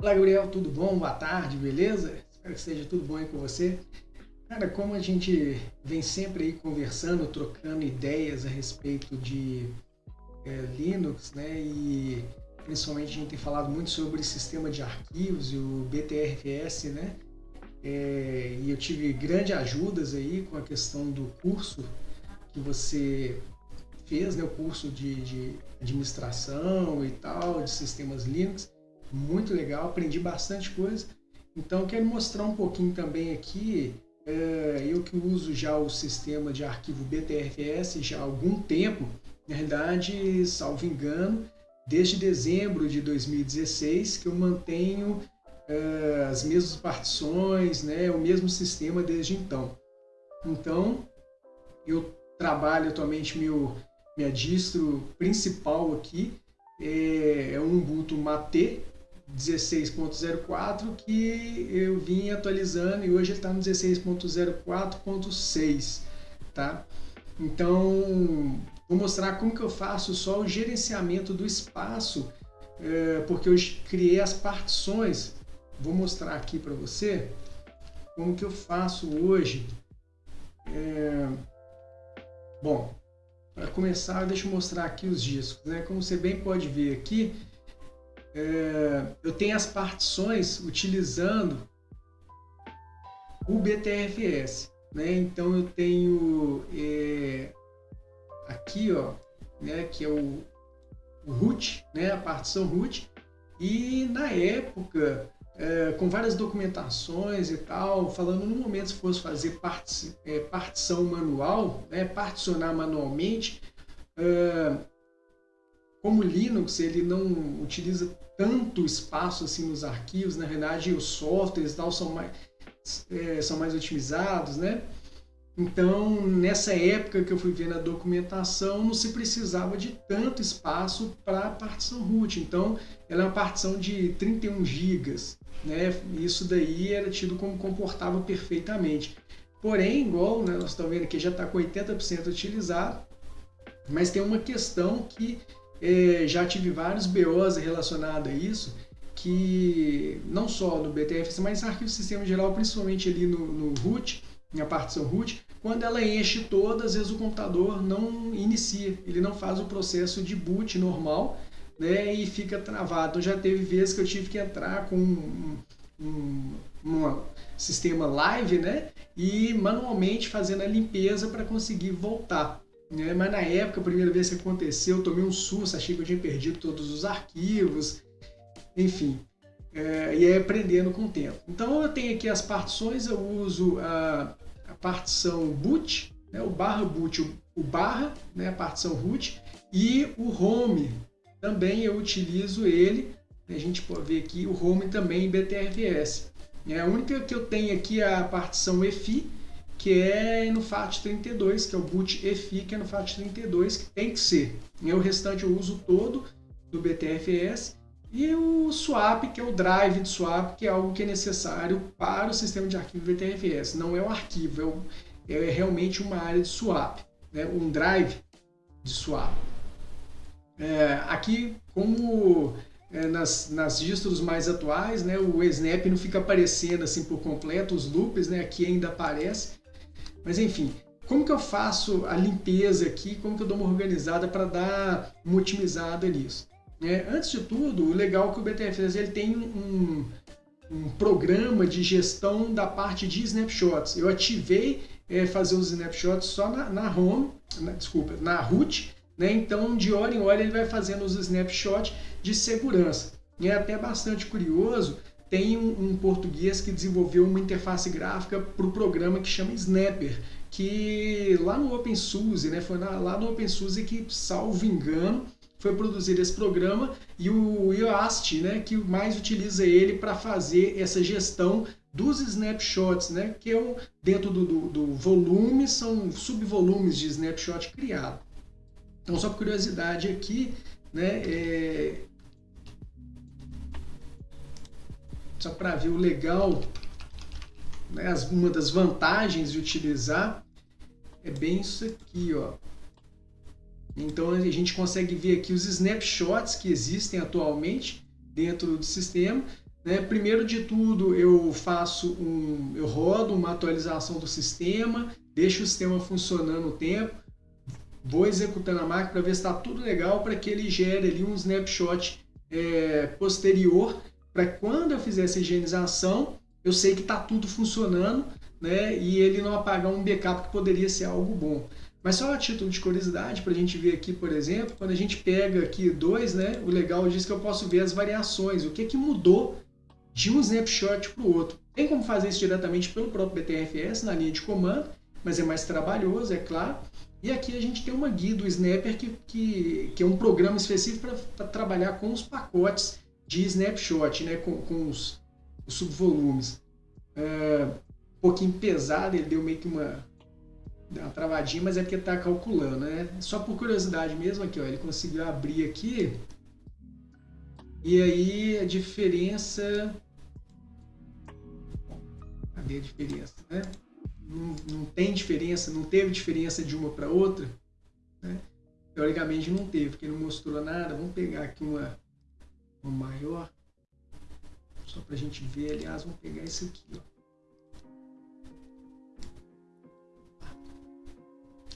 Olá, Gabriel, tudo bom? Boa tarde, beleza? Espero que esteja tudo bom aí com você. Cara, como a gente vem sempre aí conversando, trocando ideias a respeito de é, Linux, né? E principalmente a gente tem falado muito sobre sistema de arquivos e o BTRFS, né? É, e eu tive grandes ajudas aí com a questão do curso que você fez, né? O curso de, de administração e tal, de sistemas Linux. Muito legal, aprendi bastante coisa. Então, quero mostrar um pouquinho também aqui é, eu que uso já o sistema de arquivo BTRFS já há algum tempo, na realidade, salvo engano, desde dezembro de 2016 que eu mantenho uh, as mesmas partições, né, o mesmo sistema desde então. Então, eu trabalho atualmente meu minha distro principal aqui é, é um Ubuntu Mate 16.04 que eu vim atualizando e hoje ele está no 16.04.6, tá? Então, Vou mostrar como que eu faço só o gerenciamento do espaço, é, porque eu criei as partições. Vou mostrar aqui para você como que eu faço hoje. É, bom, para começar, deixa eu mostrar aqui os discos. Né? Como você bem pode ver aqui, é, eu tenho as partições utilizando o BTRFS. Né? Então eu tenho é, aqui, ó, né, que é o, o root, né, a partição root, e na época, é, com várias documentações e tal, falando no momento se fosse fazer é, partição manual, né, particionar manualmente, é, como Linux ele não utiliza tanto espaço assim nos arquivos, na verdade os softwares e tal são mais, é, são mais otimizados, né? Então, nessa época que eu fui ver na documentação, não se precisava de tanto espaço para a partição root. Então, ela é uma partição de 31 GB. Né? Isso daí era tido como comportava perfeitamente. Porém, igual né, nós estamos vendo aqui, já está com 80% utilizado, mas tem uma questão que já tive vários BOs relacionados a isso, que não só no BTFS, mas arquivo sistema geral, principalmente ali no, no root, na partição root, quando ela enche toda, às vezes o computador não inicia, ele não faz o processo de boot normal né, e fica travado. Então já teve vezes que eu tive que entrar com um, um, um sistema live né, e manualmente fazendo a limpeza para conseguir voltar. Né? Mas na época, a primeira vez que aconteceu, eu tomei um susto, achei que eu tinha perdido todos os arquivos, enfim. É, e é aprendendo com o tempo. Então eu tenho aqui as partições, eu uso a partição boot, né, o barra boot, o, o barra, né, a partição root, e o home, também eu utilizo ele, né, a gente pode ver aqui o home também em BTRFS. É a única que eu tenho aqui é a partição EFI, que é no FAT32, que é o boot EFI, que é no FAT32, que tem que ser. E o restante eu uso todo do BTRFS. E o swap, que é o drive de swap, que é algo que é necessário para o sistema de arquivo VTRFS. Não é o arquivo, é, é realmente uma área de swap, né? um drive de swap. É, aqui, como é, nas, nas distros mais atuais, né, o Snap não fica aparecendo assim por completo, os loops, né, aqui ainda aparece. Mas enfim, como que eu faço a limpeza aqui, como que eu dou uma organizada para dar uma otimizada nisso? É, antes de tudo, o legal é que o BTFS ele tem um, um programa de gestão da parte de snapshots. Eu ativei é, fazer os snapshots só na, na home, na, desculpa, na root, né? então de hora em hora ele vai fazendo os snapshots de segurança. E é até bastante curioso, tem um, um português que desenvolveu uma interface gráfica para o programa que chama Snapper, que lá no OpenSUSE, né, foi na, lá no OpenSUSE que, salvo engano, foi produzir esse programa e o IOAST, né, que mais utiliza ele para fazer essa gestão dos snapshots, né, que é um, dentro do, do, do volume, são subvolumes de snapshot criado. Então, só curiosidade aqui, né, é... só para ver o legal, né, as, uma das vantagens de utilizar é bem isso aqui, ó. Então a gente consegue ver aqui os snapshots que existem atualmente dentro do sistema. Né? Primeiro de tudo, eu faço um, eu rodo uma atualização do sistema, deixo o sistema funcionando o tempo, vou executando a máquina para ver se está tudo legal para que ele gere ali um snapshot é, posterior para quando eu fizer essa higienização eu sei que está tudo funcionando né, e ele não apagar um backup que poderia ser algo bom. Mas só a título de curiosidade, para a gente ver aqui, por exemplo, quando a gente pega aqui dois, né, o legal diz que eu posso ver as variações, o que, que mudou de um snapshot para o outro. Tem como fazer isso diretamente pelo próprio BTRFS na linha de comando, mas é mais trabalhoso, é claro. E aqui a gente tem uma guia do Snapper, que, que, que é um programa específico para trabalhar com os pacotes de snapshot, né, com, com os, os subvolumes. É, um pouquinho pesado, ele deu meio que uma, uma travadinha, mas é porque está calculando, né? Só por curiosidade mesmo aqui, ó, ele conseguiu abrir aqui. E aí a diferença... Cadê a diferença, né? Não, não tem diferença, não teve diferença de uma para outra, né? Teoricamente não teve, porque não mostrou nada. Vamos pegar aqui uma, uma maior, só para a gente ver. Aliás, vamos pegar esse aqui, ó.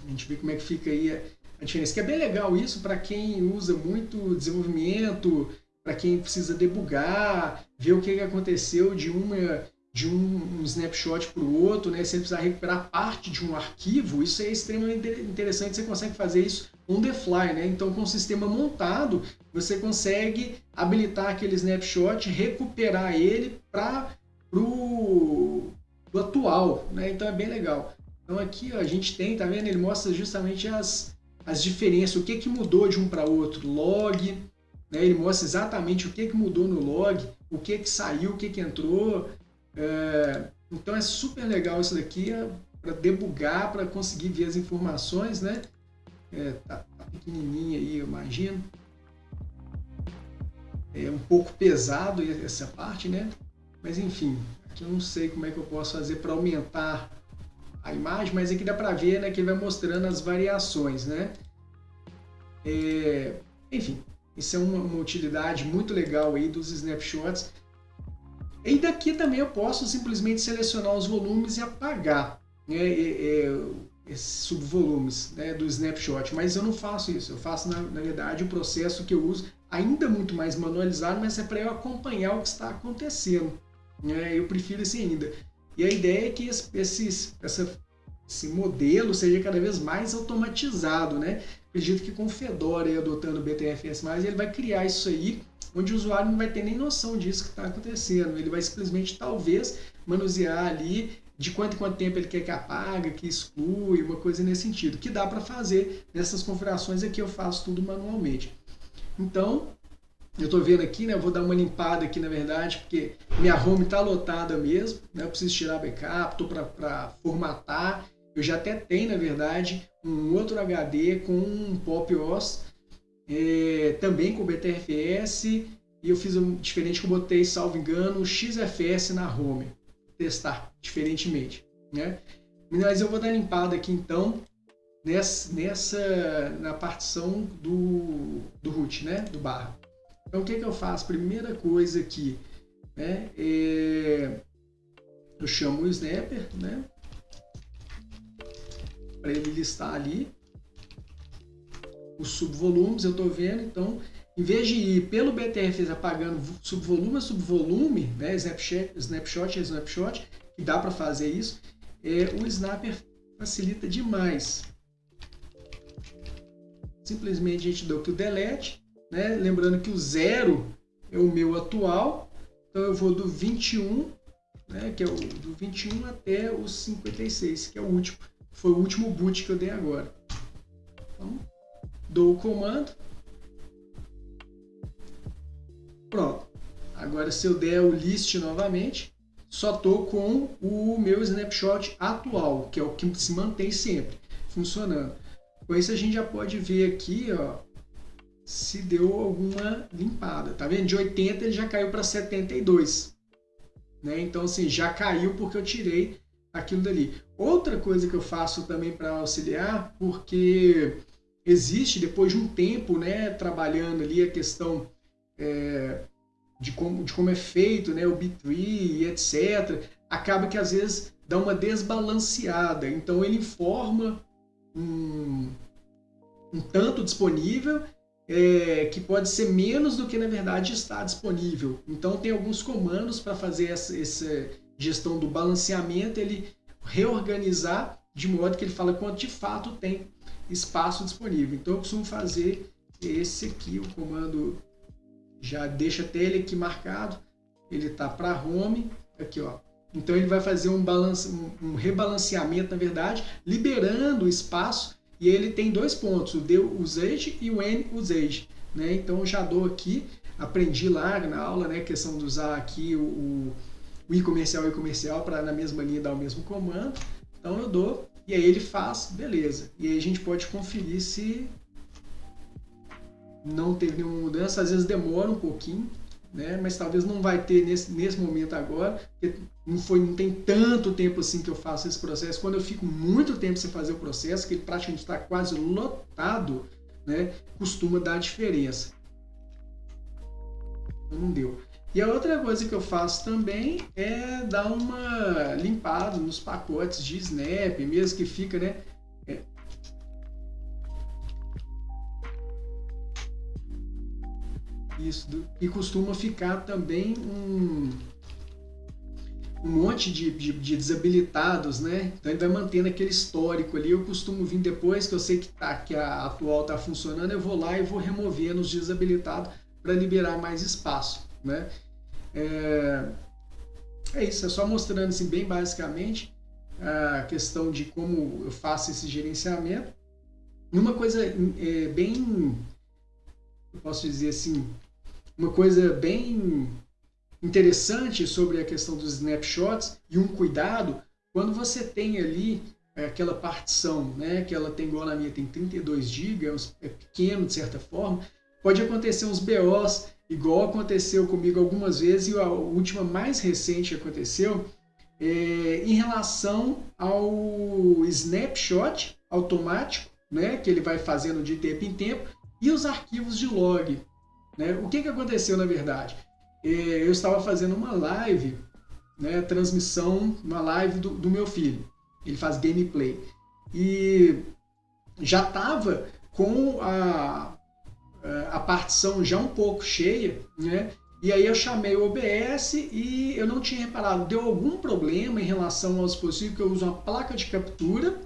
A gente vê como é que fica aí a diferença. Que é bem legal isso para quem usa muito desenvolvimento, para quem precisa debugar, ver o que aconteceu de uma de um, um snapshot para o outro, né? Ele precisar recuperar parte de um arquivo, isso é extremamente interessante. Você consegue fazer isso on the fly, né? Então, com o sistema montado, você consegue habilitar aquele snapshot, recuperar ele para o atual, né? Então é bem legal. Então aqui ó, a gente tem, tá vendo? Ele mostra justamente as, as diferenças, o que, que mudou de um para outro. Log, né? ele mostra exatamente o que, que mudou no log, o que, que saiu, o que, que entrou. É, então é super legal isso daqui é, para debugar, para conseguir ver as informações, né? É, tá, tá pequenininha aí, eu imagino. É um pouco pesado essa parte, né? Mas enfim, aqui eu não sei como é que eu posso fazer para aumentar a imagem, mas aqui dá para ver né, que ele vai mostrando as variações. Né? É, enfim, isso é uma, uma, utilidade muito legal aí dos snapshots. E daqui também eu posso simplesmente selecionar os volumes e apagar né, é, é, esses subvolumes né, do snapshot, mas eu não faço isso, eu faço na, na verdade o processo que eu uso ainda muito mais manualizado, mas é para eu acompanhar o que está acontecendo. Né, eu prefiro assim ainda. E a ideia é que esse, essa, esse modelo seja cada vez mais automatizado, né? Acredito que com o Fedora e adotando o BTFS+, ele vai criar isso aí, onde o usuário não vai ter nem noção disso que está acontecendo. Ele vai simplesmente, talvez, manusear ali de quanto em quanto tempo ele quer que apaga, que exclui, uma coisa nesse sentido. Que dá para fazer nessas configurações aqui, eu faço tudo manualmente. Então, eu estou vendo aqui, né? Vou dar uma limpada aqui, na verdade, porque minha home está lotada mesmo, né? Eu preciso tirar backup, estou para formatar. Eu já até tenho, na verdade, um outro HD com um Pop OS, é, também com BTRFS, e eu fiz um diferente que eu botei, salvo engano, XFS na home. Testar diferentemente, né? Mas eu vou dar limpada aqui então nessa, nessa na partição do, root, né? Do barra. Então, o que, que eu faço? Primeira coisa aqui, né, é, eu chamo o snapper, né, para ele listar ali os subvolumes, eu estou vendo, então, em vez de ir pelo BTRFS apagando subvolume a subvolume, né, snapshot, snapshot a snapshot, que dá para fazer isso, é, o snapper facilita demais. Simplesmente a gente dá o delete, né? Lembrando que o zero é o meu atual, então eu vou do 21, né, que é o do 21 até o 56, que é o último. Foi o último boot que eu dei agora. Então, dou o comando. Pronto. Agora se eu der o list novamente, só estou com o meu snapshot atual, que é o que se mantém sempre funcionando. Com isso a gente já pode ver aqui, ó, se deu alguma limpada. Tá vendo? De 80 ele já caiu para 72. Né? Então, assim, já caiu porque eu tirei aquilo dali. Outra coisa que eu faço também para auxiliar, porque existe, depois de um tempo, né, trabalhando ali a questão é, de como, de como é feito né, o B3, etc., acaba que às vezes dá uma desbalanceada. Então ele informa um, um tanto disponível é, que pode ser menos do que na verdade está disponível. Então tem alguns comandos para fazer essa, essa, gestão do balanceamento, ele reorganizar de modo que ele fala quanto de fato tem espaço disponível. Então eu costumo fazer esse aqui, o comando já deixa até ele aqui marcado, ele está para home, aqui ó. Então ele vai fazer um, balance, um, rebalanceamento, na verdade, liberando o espaço e ele tem dois pontos, o D usage e o N usage. Né? Então já dou aqui, aprendi lá na aula, né, a questão de usar aqui o, o i comercial e comercial para na mesma linha dar o mesmo comando. Então eu dou e aí ele faz, beleza. E aí a gente pode conferir se não teve nenhuma mudança. Às vezes demora um pouquinho, né? mas talvez não vai ter nesse, nesse momento agora, porque não, foi, não tem tanto tempo assim que eu faço esse processo. Quando eu fico muito tempo sem fazer o processo, que ele praticamente está quase lotado, né? costuma dar diferença. Então, não deu. E a outra coisa que eu faço também é dar uma limpada nos pacotes de Snap, mesmo que fica, né? Isso, e costuma ficar também um, um monte de, de, de, desabilitados, né? Então ele vai mantendo aquele histórico ali. Eu costumo vir depois que eu sei que, tá, que a atual está funcionando, eu vou lá e vou removendo os desabilitados para liberar mais espaço, né? É, é isso, é só mostrando assim bem basicamente a questão de como eu faço esse gerenciamento. E uma coisa é, bem, eu posso dizer assim, uma coisa bem interessante sobre a questão dos snapshots e um cuidado, quando você tem ali é, aquela partição, né, que ela tem igual na minha, tem 32 GB, é, é pequeno de certa forma, pode acontecer uns BOs, igual aconteceu comigo algumas vezes, e a última mais recente aconteceu, é, em relação ao snapshot automático, né, que ele vai fazendo de tempo em tempo, e os arquivos de log. Né? O que, que aconteceu na verdade? É, eu estava fazendo uma live, né, transmissão, uma live do, do meu filho. Ele faz gameplay. E já estava com a, a partição já um pouco cheia, né? E aí eu chamei o OBS e eu não tinha reparado, deu algum problema em relação ao dispositivo que eu uso uma placa de captura,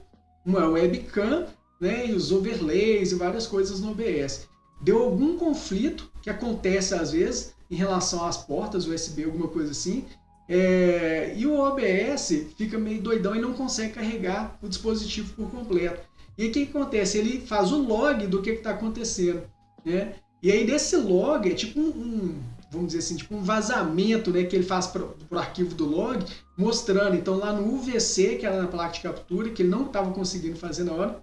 uma webcam, né, e os overlays e várias coisas no OBS deu algum conflito, que acontece às vezes, em relação às portas USB, alguma coisa assim, é, e o OBS fica meio doidão e não consegue carregar o dispositivo por completo. E o que, acontece? Ele faz o log do que está acontecendo. Né? E aí desse log é tipo um, um, vamos dizer assim, tipo um vazamento né, que ele faz para o arquivo do log, mostrando. Então lá no UVC, que era na placa de captura, que ele não estava conseguindo fazer na hora,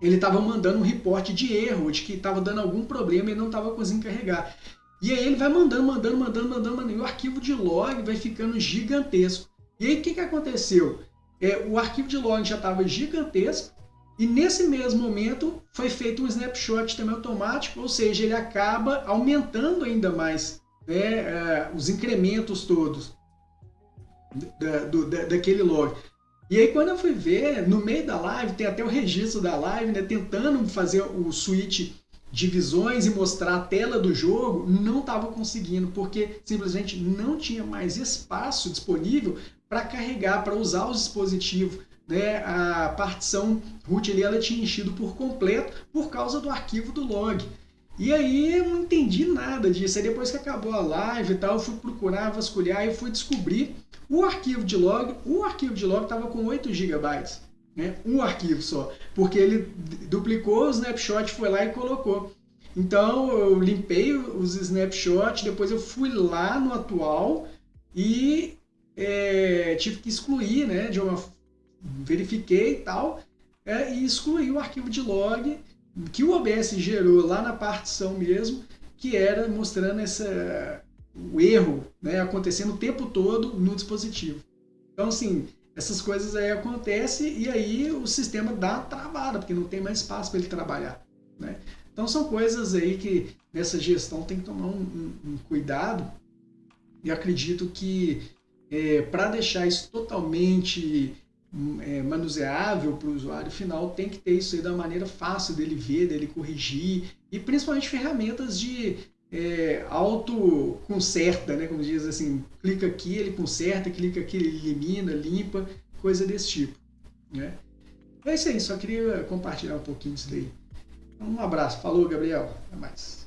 ele estava mandando um reporte de erro, de que estava dando algum problema e não estava conseguindo carregar. E aí ele vai mandando, mandando, mandando, mandando, mandando, e o arquivo de log vai ficando gigantesco. E aí o que, que aconteceu? É, o arquivo de log já estava gigantesco, e nesse mesmo momento foi feito um snapshot também automático, ou seja, ele acaba aumentando ainda mais né, é, os incrementos todos da, do, da, daquele log. E aí quando eu fui ver, no meio da live, tem até o registro da live, né, tentando fazer o switch de visões e mostrar a tela do jogo, não estava conseguindo, porque simplesmente não tinha mais espaço disponível para carregar, para usar os dispositivos. Né? A partição root ali, ela tinha enchido por completo por causa do arquivo do log. E aí eu não entendi nada disso. Aí depois que acabou a live e tal, eu fui procurar, vasculhar e fui descobrir o arquivo de log. O arquivo de log estava com 8 GB, né? Um arquivo só, porque ele duplicou o snapshot, foi lá e colocou. Então eu limpei os snapshots, depois eu fui lá no atual e é, tive que excluir, né? De uma, verifiquei e tal, é, e excluí o arquivo de log que o OBS gerou lá na partição mesmo, que era mostrando essa, o erro né, acontecendo o tempo todo no dispositivo. Então, assim, essas coisas aí acontecem e aí o sistema dá travada, porque não tem mais espaço para ele trabalhar. Né? Então, são coisas aí que nessa gestão tem que tomar um, um, um cuidado, E acredito que é, para deixar isso totalmente é, manuseável para o usuário final, tem que ter isso aí da maneira fácil dele ver, dele corrigir e principalmente ferramentas de é, auto conserta, né? Como diz assim, clica aqui, ele conserta, clica aqui, ele elimina, limpa, coisa desse tipo, né? É isso aí, só queria compartilhar um pouquinho disso daí. Um abraço, falou Gabriel, até mais.